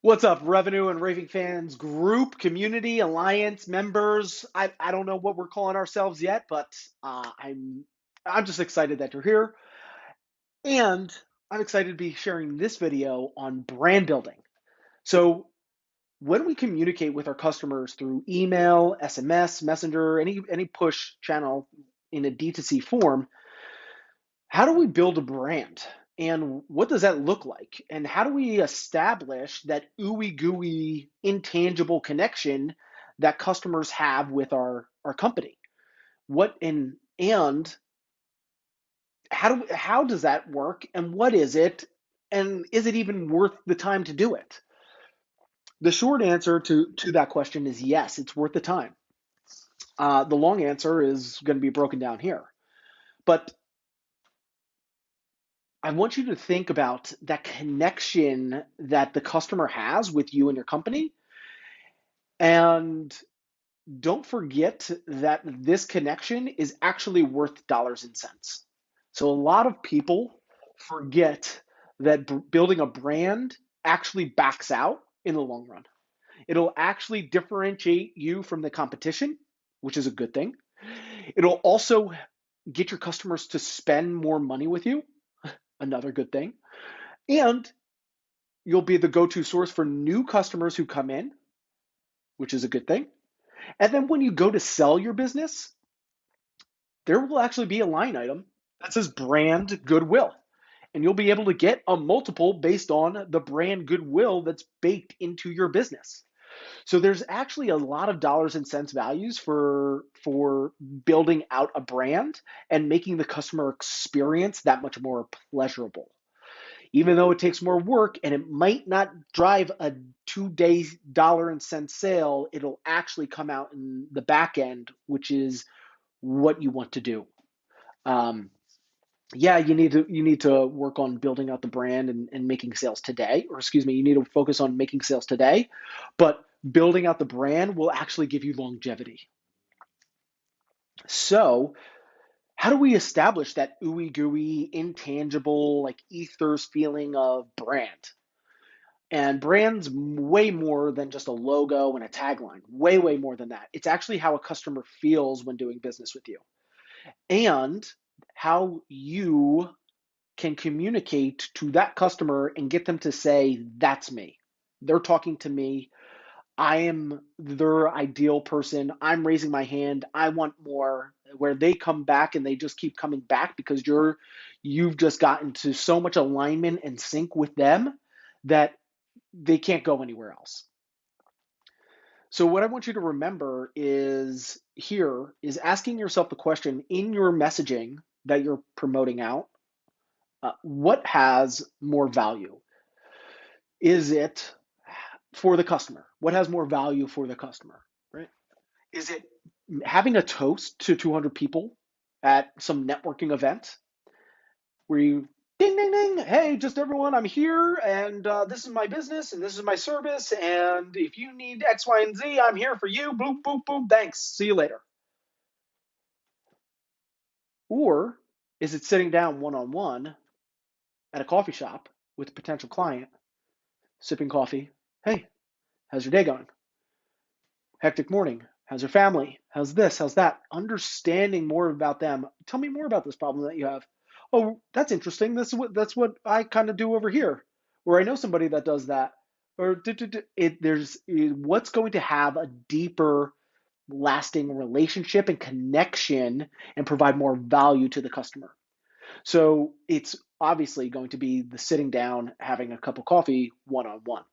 What's up, revenue and raving fans group, community, alliance, members? I, I don't know what we're calling ourselves yet, but uh, I'm I'm just excited that you're here, and I'm excited to be sharing this video on brand building. So when we communicate with our customers through email, SMS, Messenger, any any push channel in a D2C form, how do we build a brand? And what does that look like? And how do we establish that ooey gooey intangible connection that customers have with our, our company? What and and how do how does that work and what is it? And is it even worth the time to do it? The short answer to, to that question is yes, it's worth the time. Uh, the long answer is going to be broken down here. But I want you to think about that connection that the customer has with you and your company. And don't forget that this connection is actually worth dollars and cents. So, a lot of people forget that b- building a brand actually backs out in the long run. It'll actually differentiate you from the competition, which is a good thing. It'll also get your customers to spend more money with you, another good thing. And you'll be the go to source for new customers who come in, which is a good thing. And then when you go to sell your business, there will actually be a line item that says brand goodwill. And you'll be able to get a multiple based on the brand goodwill that's baked into your business. So there's actually a lot of dollars and cents values for for building out a brand and making the customer experience that much more pleasurable. Even though it takes more work and it might not drive a two day dollar and cent sale, it'll actually come out in the back end, which is what you want to do. Um, yeah, you need to you need to work on building out the brand and, and making sales today, or excuse me, you need to focus on making sales today, but building out the brand will actually give you longevity. So, how do we establish that ooey gooey, intangible, like ethers feeling of brand? And brand's way more than just a logo and a tagline, way, way more than that. It's actually how a customer feels when doing business with you and how you can communicate to that customer and get them to say, That's me. They're talking to me. I am their ideal person. I'm raising my hand. I want more. Where they come back and they just keep coming back because you're you've just gotten to so much alignment and sync with them that they can't go anywhere else. So what I want you to remember is here is asking yourself the question in your messaging that you're promoting out, uh, what has more value? Is it for the customer? What has more value for the customer, right? Is it having a toast to 200 people at some networking event where you ding ding ding hey just everyone i'm here and uh, this is my business and this is my service and if you need x y and z i'm here for you boop boop boop thanks see you later or is it sitting down one on one at a coffee shop with a potential client sipping coffee hey how's your day going? Hectic morning. How's your family? How's this? How's that? Understanding more about them. Tell me more about this problem that you have. Oh, that's interesting. This is what that's what I kind of do over here, or I know somebody that does that, or it, there's what's going to have a deeper, lasting relationship and connection and provide more value to the customer. So it's obviously going to be the sitting down, having a cup of coffee, one on one.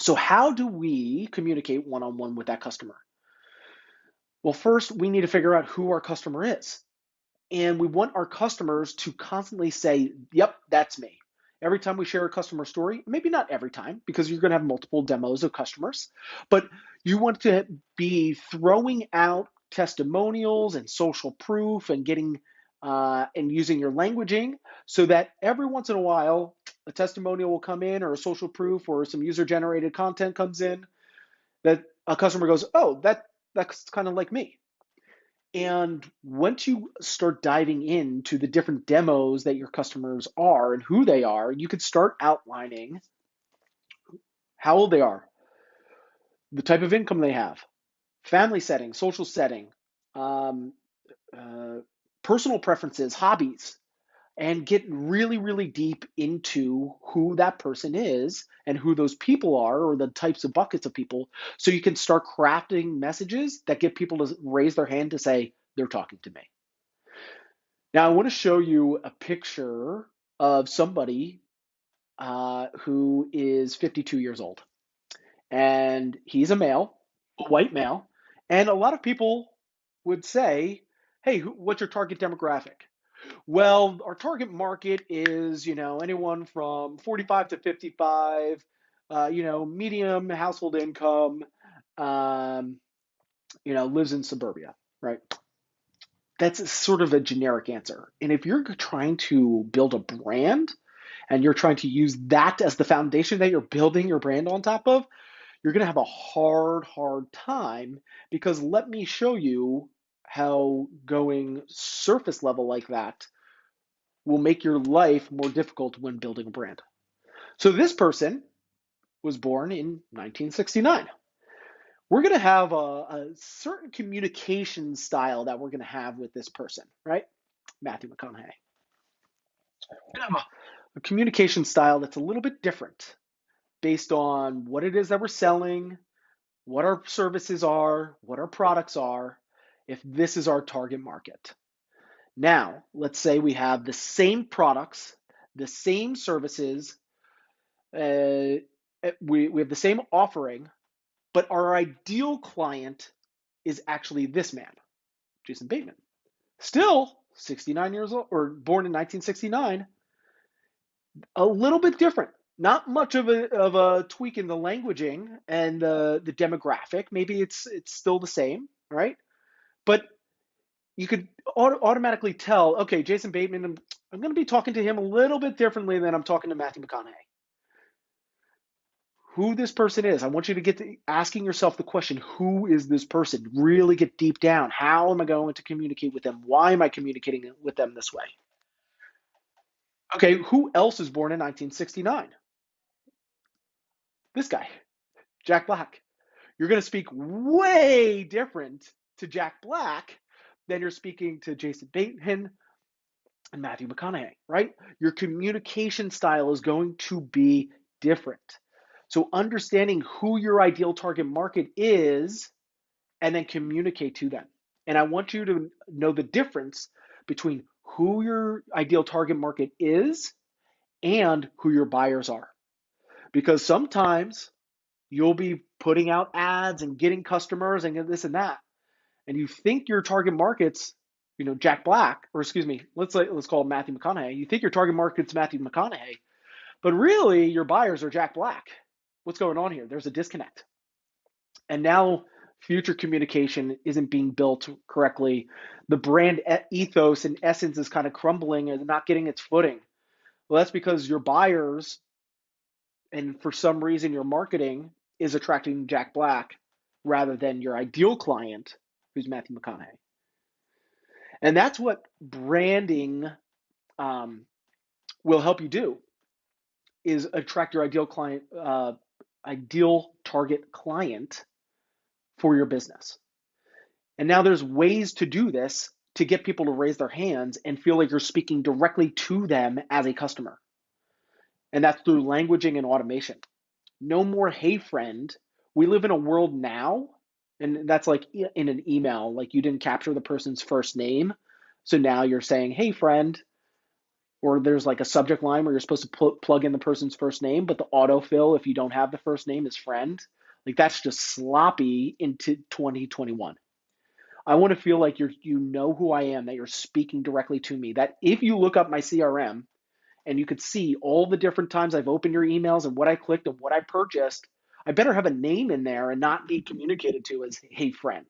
So how do we communicate one on one with that customer? Well, first we need to figure out who our customer is. And we want our customers to constantly say, yep, that's me. Every time we share a customer story, maybe not every time because you're going to have multiple demos of customers, but you want to be throwing out testimonials and social proof and getting uh, and using your languaging so that every once in a while a testimonial will come in or a social proof or some user generated content comes in that a customer goes, oh, that that's kind of like me. And once you start diving into the different demos that your customers are and who they are, you could start outlining how old they are, the type of income they have, family setting, social setting, um, uh, personal preferences, hobbies, and get really, really deep into who that person is and who those people are or the types of buckets of people so you can start crafting messages that get people to raise their hand to say, they're talking to me. Now, I want to show you a picture of somebody uh, who is 52 years old. And he's a male, a white male. And a lot of people would say, hey, what's your target demographic? Well, our target market is, you know, anyone from 45 to 55, uh, you know, medium household income, um, you know, lives in suburbia, right? That's sort of a generic answer. And if you're trying to build a brand and you're trying to use that as the foundation that you're building your brand on top of, you're going to have a hard, hard time because let me show you how going surface level like that will make your life more difficult when building a brand. So this person was born in 1969. We're going to have a, a certain communication style that we're going to have with this person, right? Matthew McConaughey. We're have a, a communication style that's a little bit different based on what it is that we're selling, what our services are, what our products are, if this is our target market. Now, let's say we have the same products, the same services, uh, we, we have the same offering, but our ideal client is actually this man, Jason Bateman. Still 69 years old, or born in 1969, a little bit different. Not much of a, of a tweak in the languaging and the, the demographic. Maybe it's it's still the same, right? But you could auto- automatically tell, okay, Jason Bateman, I'm, I'm going to be talking to him a little bit differently than I'm talking to Matthew McConaughey. Who this person is, I want you to get to asking yourself the question, who is this person? Really get deep down. How am I going to communicate with them? Why am I communicating with them this way? Okay, who else is born in 1969? This guy, Jack Black. You're going to speak way different to Jack Black then you're speaking to Jason Bateman and Matthew McConaughey, right? Your communication style is going to be different. So understanding who your ideal target market is and then communicate to them. And I want you to know the difference between who your ideal target market is and who your buyers are. Because sometimes you'll be putting out ads and getting customers and this and that and you think your target market's, you know, Jack Black, or excuse me, let's let's call him Matthew McConaughey. You think your target market's Matthew McConaughey, but really your buyers are Jack Black. What's going on here? There's a disconnect. And now future communication isn't being built correctly. The brand ethos and essence is kind of crumbling and not getting its footing. Well, that's because your buyers and for some reason your marketing is attracting Jack Black rather than your ideal client who's Matthew McConaughey. And that's what branding um, will help you do is attract your ideal client, uh, ideal target client for your business. And now there's ways to do this to get people to raise their hands and feel like you're speaking directly to them as a customer. And that's through languaging and automation. No more hey friend. We live in a world now and that's like in an email like you didn't capture the person's first name. So now you're saying hey friend or there's like a subject line where you're supposed to pl- plug in the person's first name but the autofill if you don't have the first name is friend. Like that's just sloppy into 2021 i want to feel like you're you know who i am that you're speaking directly to me that if you look up my crm and you could see all the different times i've opened your emails and what i clicked and what i purchased I better have a name in there and not be communicated to as, hey, friend.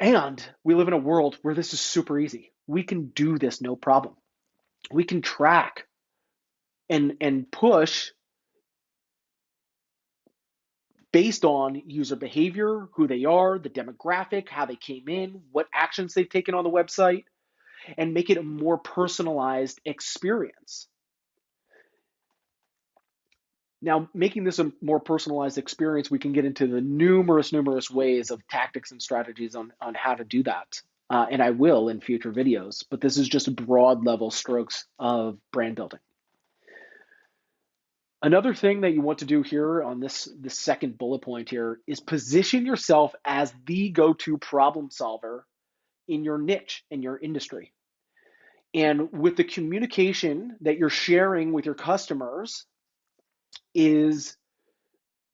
And we live in a world where this is super easy. We can do this no problem. We can track and, and push based on user behavior, who they are, the demographic, how they came in, what actions they've taken on the website, and make it a more personalized experience. Now, making this a more personalized experience, we can get into the numerous, numerous ways of tactics and strategies on, on how to do that. Uh, and I will in future videos, but this is just broad level strokes of brand building. Another thing that you want to do here on this, this second bullet point here is position yourself as the go-to problem solver in your niche, in your industry. And with the communication that you're sharing with your customers is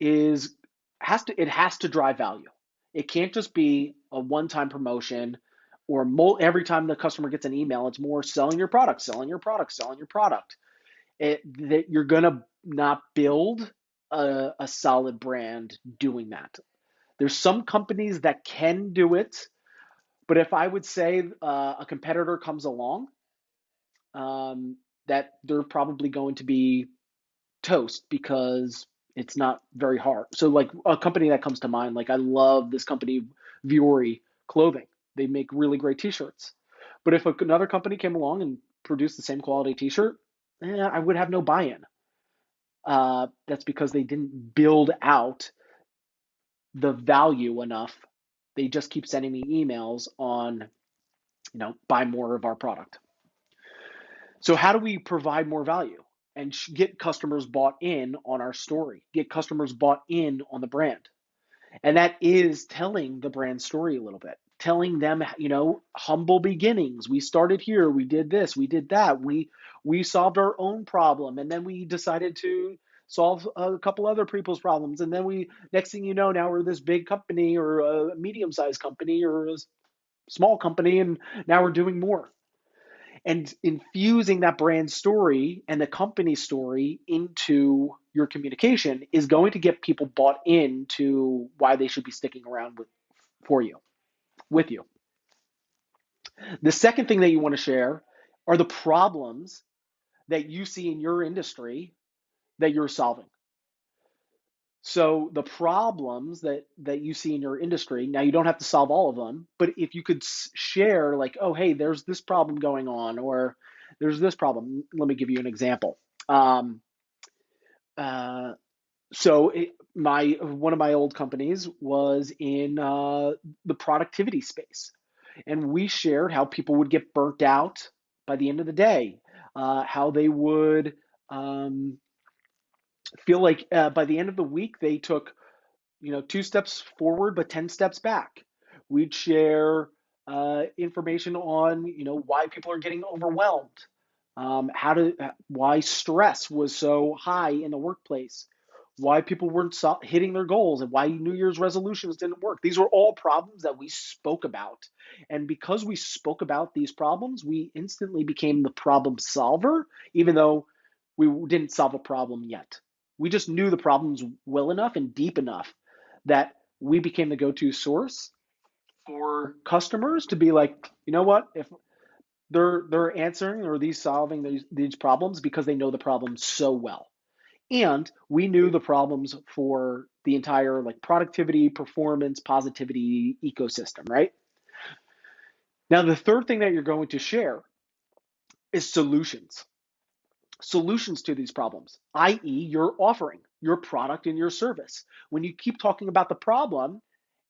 is has to it has to drive value. It can't just be a one-time promotion or every time the customer gets an email, it's more selling your product, selling your product, selling your product. It, that you're gonna not build a, a solid brand doing that. There's some companies that can do it, but if I would say uh, a competitor comes along um, that they're probably going to be toast because it's not very hard. So like a company that comes to mind, like I love this company, Vuori Clothing. They make really great T-shirts. But if another company came along and produced the same quality T-shirt, eh, I would have no buy-in. Uh, that's because they didn't build out the value enough. They just keep sending me emails on, you know, buy more of our product. So how do we provide more value and get customers bought in on our story, get customers bought in on the brand? And that is telling the brand story a little bit, telling them, you know, humble beginnings. We started here, we did this, we did that. We we solved our own problem and then we decided to solve a couple other people's problems and then we next thing you know now we're this big company or a medium-sized company or a small company and now we're doing more and infusing that brand story and the company story into your communication is going to get people bought into why they should be sticking around with for you with you. The second thing that you want to share are the problems that you see in your industry that you're solving so the problems that that you see in your industry, now you don't have to solve all of them, but if you could share like, oh, hey, there's this problem going on, or there's this problem. Let me give you an example. Um, uh, so it, my one of my old companies was in uh, the productivity space, and we shared how people would get burnt out by the end of the day, uh, how they would um, feel like uh, by the end of the week they took you know two steps forward but 10 steps back. We'd share uh, information on you know why people are getting overwhelmed um, how to why stress was so high in the workplace why people weren't hitting their goals and why new year's resolutions didn't work. These were all problems that we spoke about. And because we spoke about these problems we instantly became the problem solver even though we didn't solve a problem yet we just knew the problems well enough and deep enough that we became the go-to source for customers to be like, you know what, if they're they're answering or these solving these, these problems because they know the problems so well. And we knew the problems for the entire like productivity, performance, positivity ecosystem, right? Now, the third thing that you're going to share is solutions solutions to these problems, i.e., your offering, your product, and your service. When you keep talking about the problem,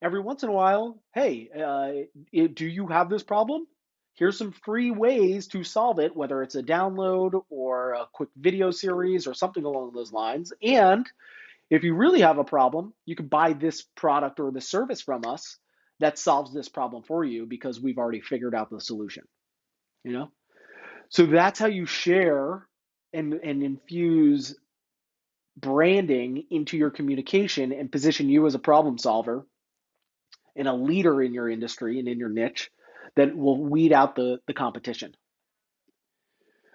every once in a while, hey, uh, do you have this problem? Here's some free ways to solve it, whether it's a download or a quick video series or something along those lines. And if you really have a problem, you can buy this product or the service from us that solves this problem for you because we've already figured out the solution. You know? So that's how you share and, and infuse branding into your communication and position you as a problem solver and a leader in your industry and in your niche that will weed out the, the competition.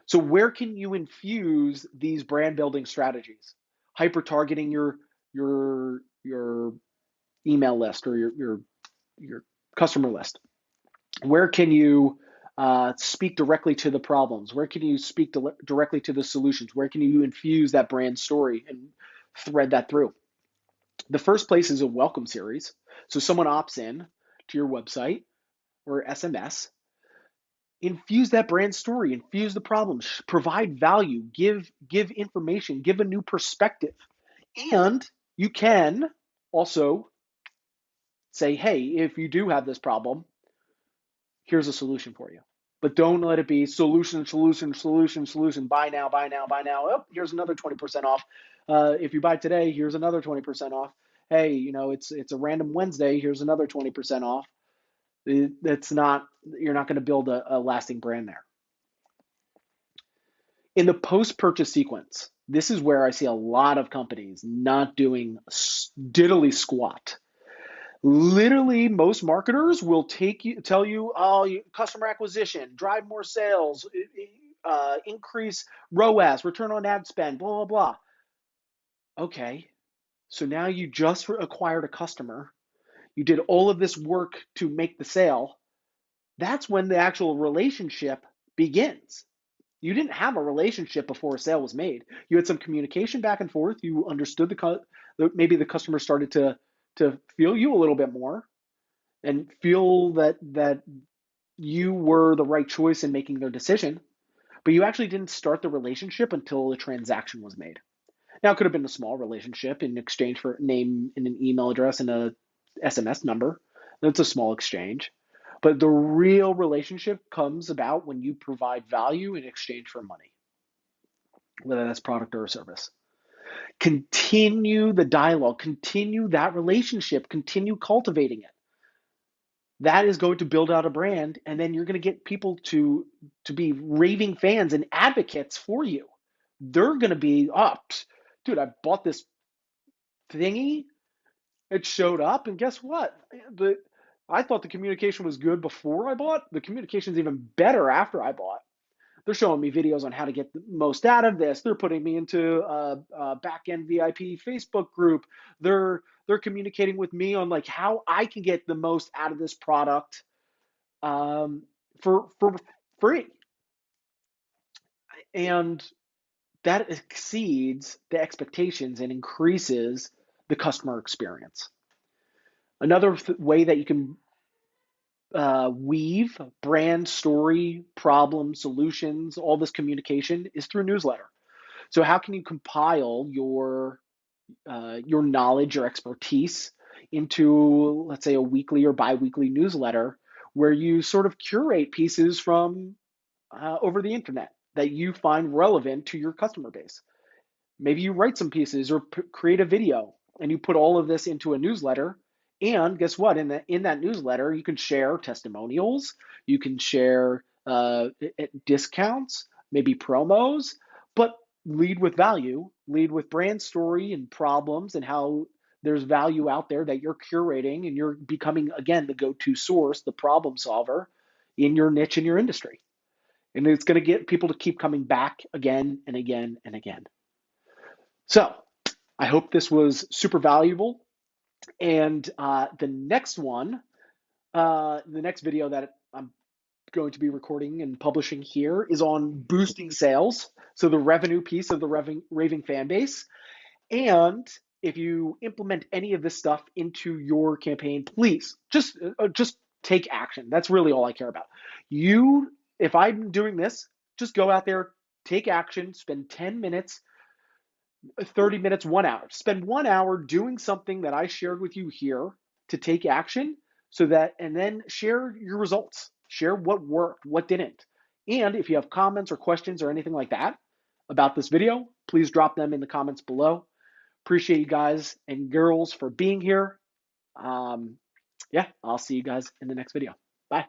So, where can you infuse these brand building strategies? Hyper targeting your your your email list or your your your customer list. Where can you uh, speak directly to the problems? Where can you speak directly to the solutions? Where can you infuse that brand story and thread that through? The first place is a welcome series. So someone opts in to your website or SMS. Infuse that brand story, infuse the problems, provide value, give give information, give a new perspective. And you can also say, hey, if you do have this problem, here's a solution for you. But don't let it be solution, solution, solution, solution. Buy now, buy now, buy now. Oh, here's another 20% off. Uh, if you buy today, here's another 20% off. Hey, you know, it's it's a random Wednesday. Here's another 20% off. It's not you're not going to build a, a lasting brand there. In the post-purchase sequence, this is where I see a lot of companies not doing diddly squat literally most marketers will take you tell you oh customer acquisition drive more sales uh, increase roas return on ad spend blah blah blah. Okay so now you just acquired a customer. You did all of this work to make the sale. That's when the actual relationship begins. You didn't have a relationship before a sale was made. You had some communication back and forth. You understood the maybe the customer started to to feel you a little bit more and feel that that you were the right choice in making their decision, but you actually didn't start the relationship until the transaction was made. Now it could have been a small relationship in exchange for name and an email address and a SMS number. That's a small exchange. But the real relationship comes about when you provide value in exchange for money, whether that's product or a service. Continue the dialogue, continue that relationship, continue cultivating it. That is going to build out a brand, and then you're going to get people to to be raving fans and advocates for you. They're going to be up, dude. I bought this thingy. It showed up, and guess what? The I thought the communication was good before I bought. The communication is even better after I bought. They're showing me videos on how to get the most out of this. They're putting me into a, a back-end VIP Facebook group. They're they're communicating with me on like how I can get the most out of this product um, for for free. And that exceeds the expectations and increases the customer experience. Another th- way that you can uh, weave brand story, problem, solutions, all this communication is through newsletter. So how can you compile your uh, your knowledge, your expertise into, let's say, a weekly or biweekly newsletter where you sort of curate pieces from uh, over the internet that you find relevant to your customer base. Maybe you write some pieces or p- create a video and you put all of this into a newsletter and guess what? In that in that newsletter, you can share testimonials, you can share uh, discounts, maybe promos, but lead with value, lead with brand story and problems and how there's value out there that you're curating and you're becoming again the go-to source, the problem solver in your niche in your industry. And it's going to get people to keep coming back again and again and again. So, I hope this was super valuable. And uh, the next one, uh, the next video that I'm going to be recording and publishing here is on boosting sales. So the revenue piece of the raving, raving fan base. And if you implement any of this stuff into your campaign, please just uh, just take action. That's really all I care about. You, if I'm doing this, just go out there, take action, spend 10 minutes 30 minutes, one hour. Spend one hour doing something that I shared with you here to take action so that, and then share your results. Share what worked, what didn't. And if you have comments or questions or anything like that about this video, please drop them in the comments below. Appreciate you guys and girls for being here. Um, yeah, I'll see you guys in the next video. Bye.